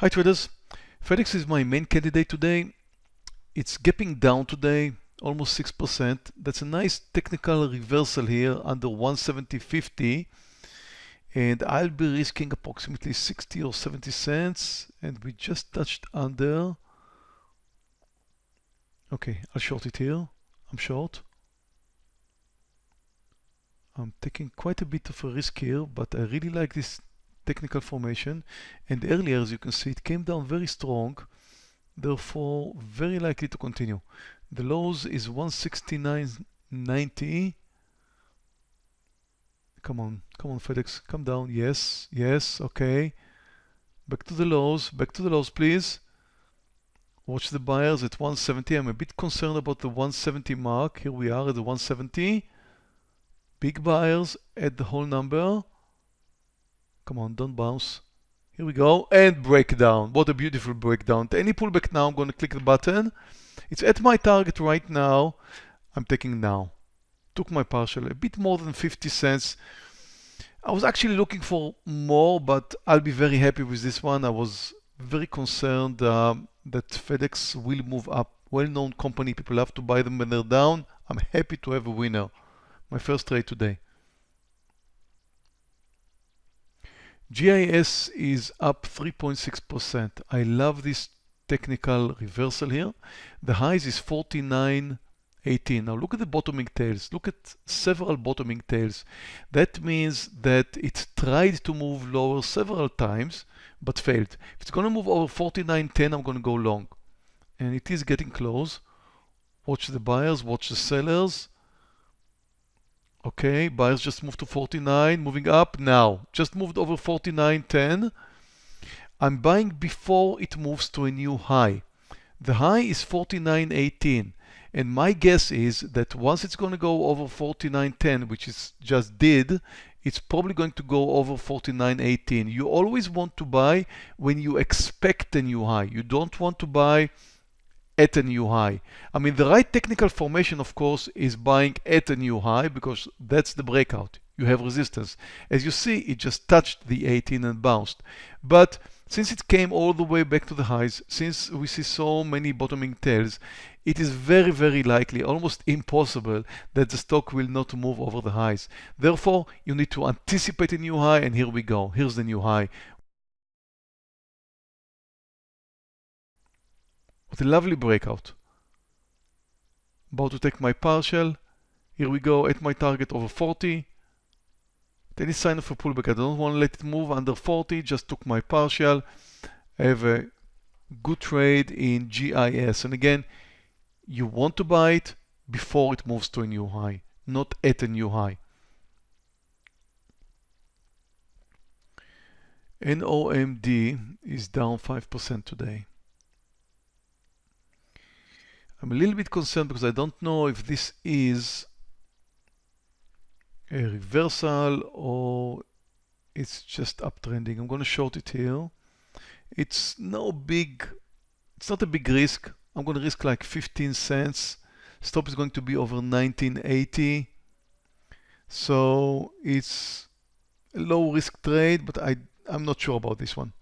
Hi traders, FedEx is my main candidate today. It's gapping down today, almost 6%. That's a nice technical reversal here under 170.50 and I'll be risking approximately 60 or 70 cents and we just touched under. Okay, I'll short it here. I'm short. I'm taking quite a bit of a risk here, but I really like this technical formation. And earlier as you can see it came down very strong therefore very likely to continue. The lows is 169.90 come on come on FedEx come down. Yes yes okay. Back to the lows back to the lows please. Watch the buyers at 170 I'm a bit concerned about the 170 mark. Here we are at the 170 big buyers at the whole number Come on, don't bounce. Here we go, and breakdown. What a beautiful breakdown. Any pullback now, I'm going to click the button. It's at my target right now. I'm taking now. Took my partial, a bit more than 50 cents. I was actually looking for more, but I'll be very happy with this one. I was very concerned uh, that FedEx will move up. Well-known company, people have to buy them when they're down. I'm happy to have a winner. My first trade today. GIS is up 3.6%. I love this technical reversal here. The highs is 49.18. Now look at the bottoming tails. Look at several bottoming tails. That means that it tried to move lower several times, but failed. If it's going to move over 49.10, I'm going to go long. And it is getting close. Watch the buyers, watch the sellers. Okay, buyers just moved to 49, moving up now. Just moved over 49.10. I'm buying before it moves to a new high. The high is 49.18 and my guess is that once it's going to go over 49.10 which it just did it's probably going to go over 49.18 you always want to buy when you expect a new high you don't want to buy at a new high. I mean, the right technical formation, of course, is buying at a new high because that's the breakout. You have resistance. As you see, it just touched the 18 and bounced. But since it came all the way back to the highs, since we see so many bottoming tails, it is very, very likely, almost impossible, that the stock will not move over the highs. Therefore, you need to anticipate a new high, and here we go. Here's the new high. What a lovely breakout. About to take my partial. Here we go at my target over 40. Any sign of a pullback. I don't want to let it move under 40. Just took my partial. I have a good trade in GIS. And again, you want to buy it before it moves to a new high, not at a new high. NOMD is down 5% today. I'm a little bit concerned because I don't know if this is a reversal or it's just uptrending. I'm going to short it here. It's no big, it's not a big risk. I'm going to risk like 15 cents. Stop is going to be over 1980. So it's a low risk trade, but I, I'm not sure about this one.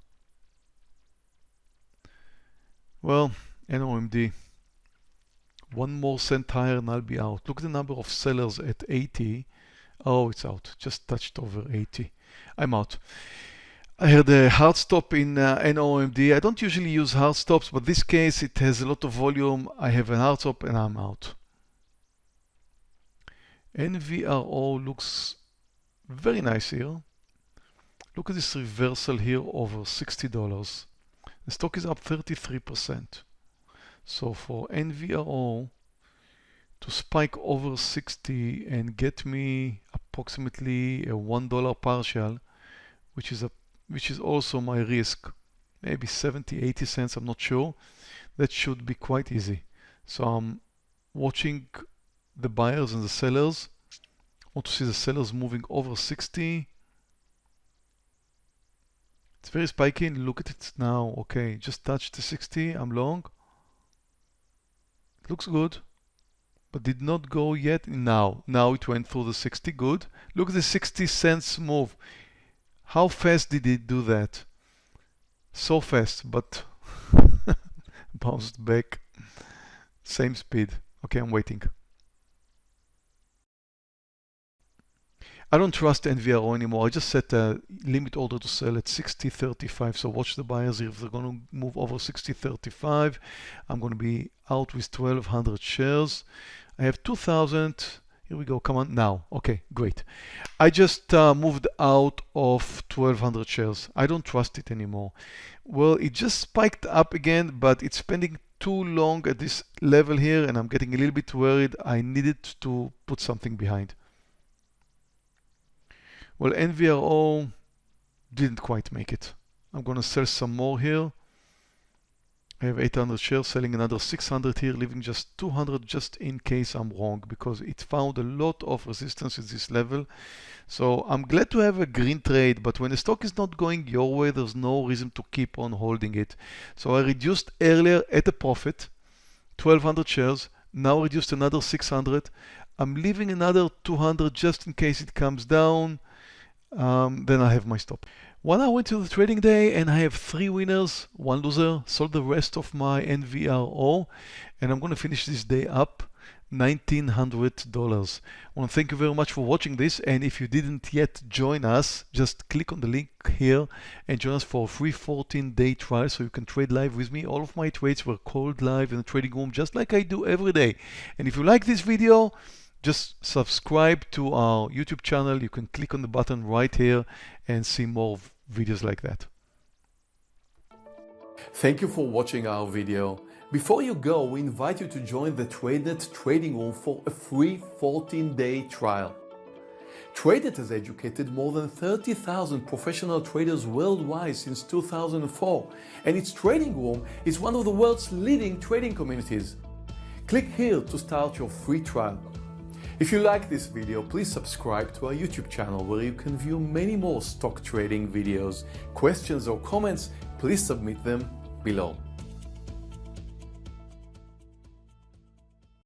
Well, NOMD. One more cent higher and I'll be out. Look at the number of sellers at 80. Oh, it's out. Just touched over 80. I'm out. I had a hard stop in uh, NOMD. I don't usually use hard stops, but this case it has a lot of volume. I have a hard stop and I'm out. NVRO looks very nice here. Look at this reversal here over $60. The stock is up 33%. So for NVRO to spike over 60 and get me approximately a $1 partial, which is a which is also my risk, maybe 70, 80 cents, I'm not sure. That should be quite easy. So I'm watching the buyers and the sellers. I want to see the sellers moving over 60. It's very spiky. Look at it now. Okay, just touched the 60. I'm long. Looks good, but did not go yet now. Now it went through the 60, good. Look at the 60 cents move. How fast did it do that? So fast, but bounced back. Same speed. Okay, I'm waiting. I don't trust NVRO anymore. I just set a limit order to sell at 60.35. So watch the buyers if they're going to move over 60.35. I'm going to be out with 1200 shares. I have 2000. Here we go. Come on now. Okay, great. I just uh, moved out of 1200 shares. I don't trust it anymore. Well, it just spiked up again, but it's spending too long at this level here and I'm getting a little bit worried. I needed to put something behind. Well, NVRO didn't quite make it. I'm going to sell some more here. I have 800 shares, selling another 600 here, leaving just 200 just in case I'm wrong because it found a lot of resistance at this level. So I'm glad to have a green trade, but when the stock is not going your way, there's no reason to keep on holding it. So I reduced earlier at a profit, 1200 shares, now reduced another 600. I'm leaving another 200 just in case it comes down um, then I have my stop. Well, I went to the trading day and I have three winners, one loser, sold the rest of my NVRO, and I'm going to finish this day up $1,900. I want to thank you very much for watching this, and if you didn't yet join us, just click on the link here and join us for a free 14-day trial so you can trade live with me. All of my trades were called live in the trading room, just like I do every day. And if you like this video, just subscribe to our YouTube channel. You can click on the button right here and see more videos like that. Thank you for watching our video. Before you go, we invite you to join the TradeNet trading room for a free 14-day trial. TradeNet has educated more than 30,000 professional traders worldwide since 2004, and its trading room is one of the world's leading trading communities. Click here to start your free trial. If you like this video, please subscribe to our YouTube channel where you can view many more stock trading videos. Questions or comments, please submit them below.